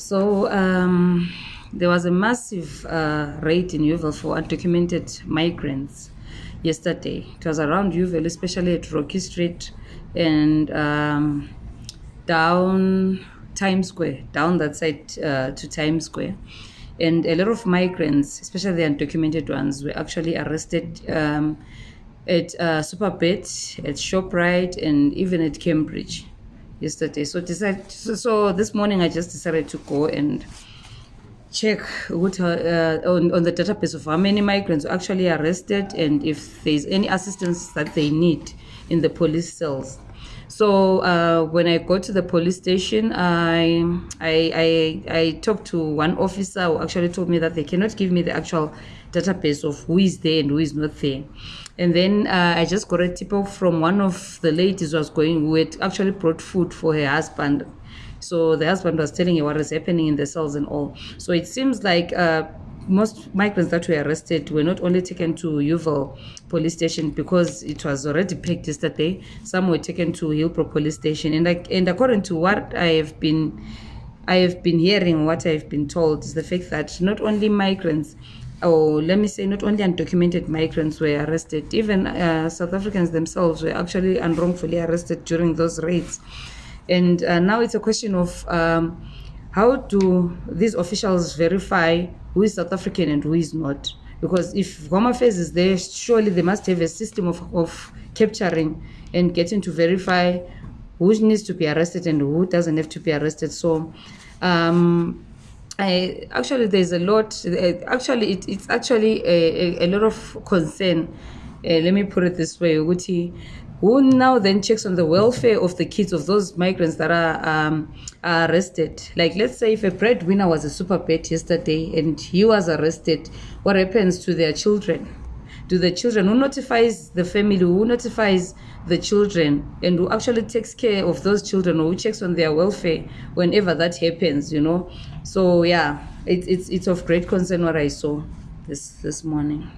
So um, there was a massive uh, raid in Yeoville for undocumented migrants yesterday. It was around Yeoville, especially at Rocky Street and um, down Times Square, down that side uh, to Times Square. And a lot of migrants, especially the undocumented ones, were actually arrested um, at uh, Superbet, at ShopRite, and even at Cambridge yesterday. So, decided, so, so this morning I just decided to go and check what, uh, on, on the database of how many migrants were actually arrested and if there's any assistance that they need in the police cells. So uh, when I go to the police station, I, I, I, I talked to one officer who actually told me that they cannot give me the actual database of who is there and who is not there. And then uh, I just got a tip off from one of the ladies who was going, who had actually brought food for her husband. So the husband was telling her what was happening in the cells and all. So it seems like uh, most migrants that were arrested were not only taken to Yeoville police station because it was already packed yesterday. Some were taken to Hillbrow police station, and and according to what I have been, I have been hearing, what I have been told is the fact that not only migrants. Or let me say, not only undocumented migrants were arrested, even uh, South Africans themselves were actually unwrongfully arrested during those raids. And uh, now it's a question of um, how do these officials verify who is South African and who is not? Because if Home Affairs is there, surely they must have a system of, of capturing and getting to verify who needs to be arrested and who doesn't have to be arrested. So, um, I, actually, there's a lot. Actually, it, it's actually a, a, a lot of concern. Uh, let me put it this way, Uguti who now then checks on the welfare of the kids of those migrants that are, um, are arrested. Like, let's say if a breadwinner was a super pet yesterday and he was arrested, what happens to their children? To the children, who notifies the family, who notifies the children, and who actually takes care of those children, or who checks on their welfare whenever that happens, you know? So, yeah, it, it's, it's of great concern what I saw this, this morning.